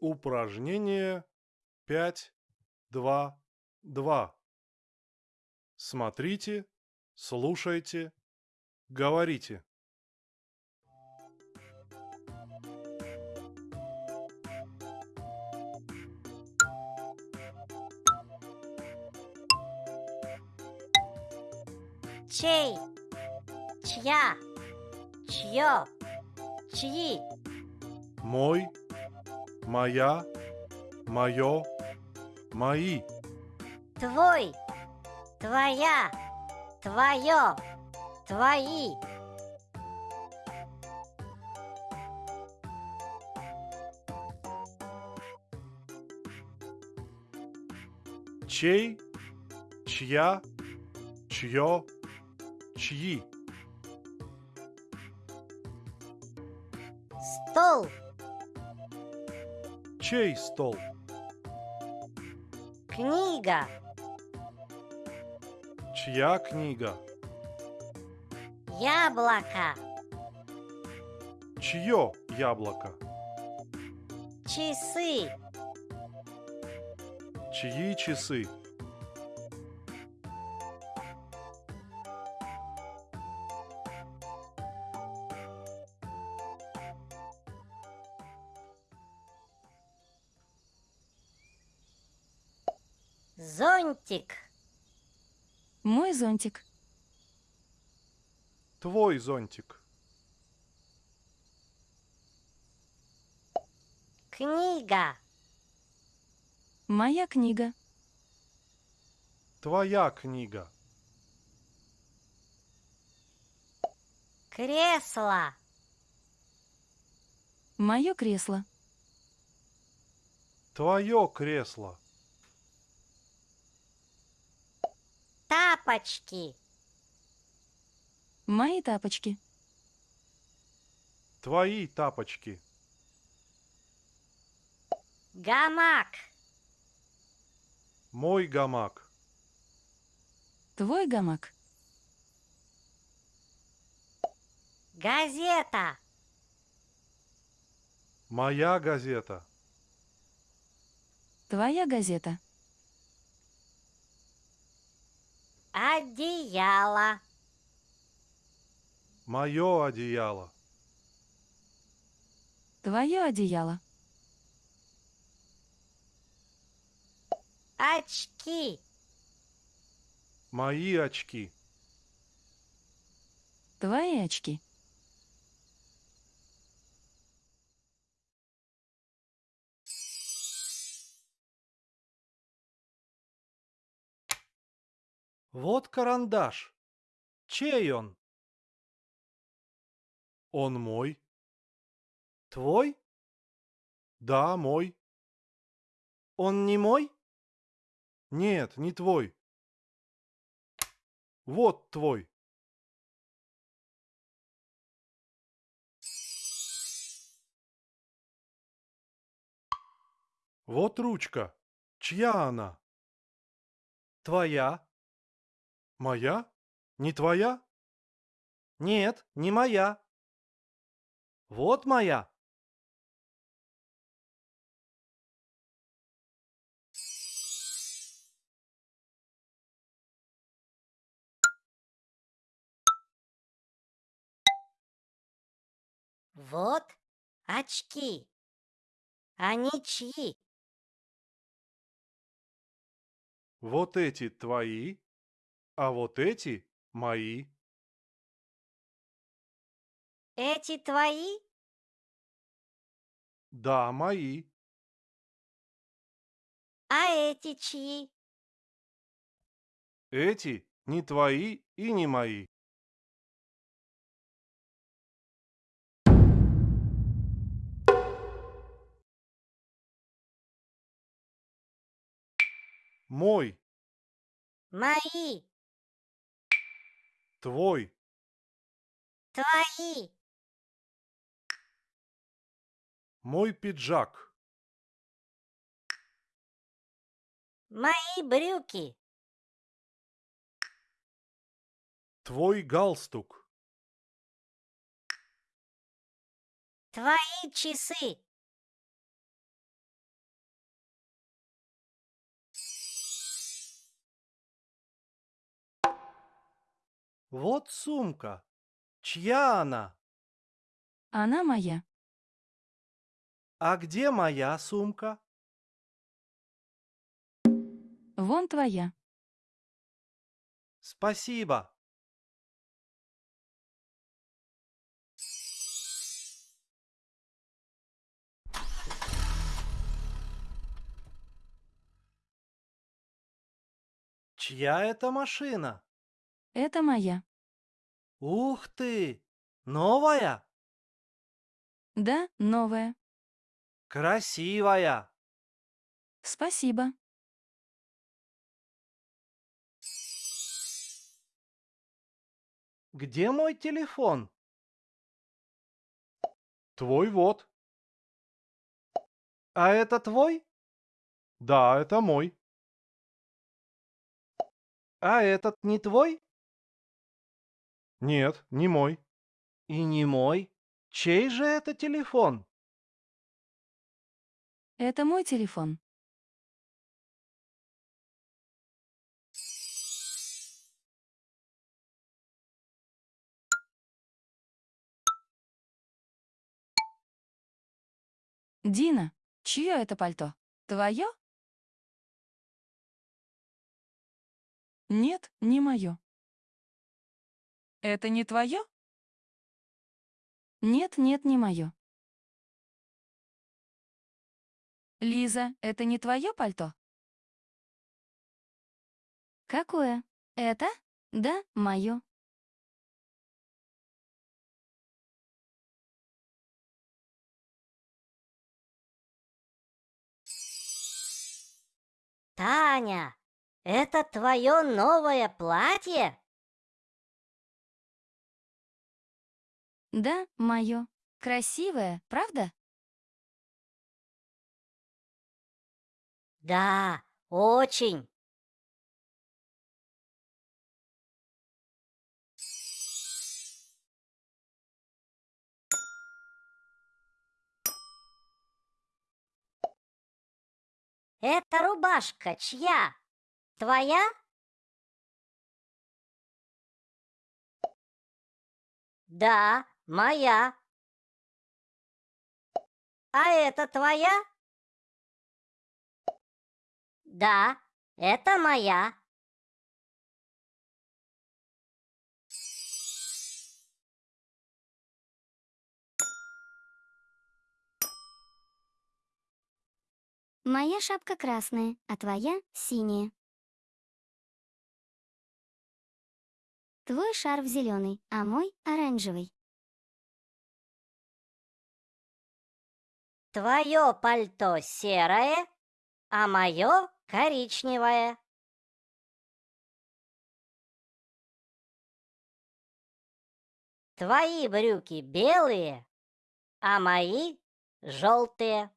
Упражнение 5.2.2. Смотрите, слушайте, говорите. Чей? Чья? Чье? Чьи? Мой, моя, мое, мои. Твой? Твоя? Твое? Твои? Чей, чья, чье, чьи. Стол? Чей стол? Книга? Чья книга? Яблоко? Чье яблоко? Часы? Чьи часы? Зонтик? Мой зонтик. Твой зонтик. Книга? Моя книга. Твоя книга. Кресло? Мое кресло. Твое кресло. Тапочки? Мои тапочки. Твои тапочки. Гамак? Мой гамак. Твой гамак. Газета? Моя газета. Твоя газета. Одеяло? Мое одеяло. Твое одеяло. Очки? Мои очки. Твои очки. Вот карандаш. Чей он? Он мой. Твой? Да, мой. Он не мой? Нет, не твой. Вот твой. Вот ручка. Чья она? Твоя? Моя? Не твоя? Нет, не моя. Вот моя. Вот очки. Они чьи? Вот эти твои, а вот эти мои. Эти твои? Да, мои. А эти чьи? Эти не твои и не мои. Мой, Мои, твой, твои, мой пиджак, мои брюки, твой галстук, Твои часы. Вот сумка. Чья она? Она моя. А где моя сумка? Вон твоя. Спасибо. Чья это машина? Это моя. Ух ты! Новая? Да, новая. Красивая. Спасибо. Где мой телефон? Твой вот. А это твой? Да, это мой. А этот не твой? Нет, не мой. И не мой. Чей же это телефон? Это мой телефон. Дина, чье это пальто? Твое? Нет, не мое. Это не твое? Нет, нет, не мое. Лиза, это не твое пальто? Какое? Это? Да, мое. Таня, это твое новое платье? Да, мое. Красивое, правда? Да, очень. Эта рубашка чья? Твоя? Да, моя. А это твоя? Да, это моя. Моя шапка красная, а твоя синяя. Твой шарф зеленый, а мой оранжевый. Твое пальто серое, а мое коричневое. Твои брюки белые, а мои желтые.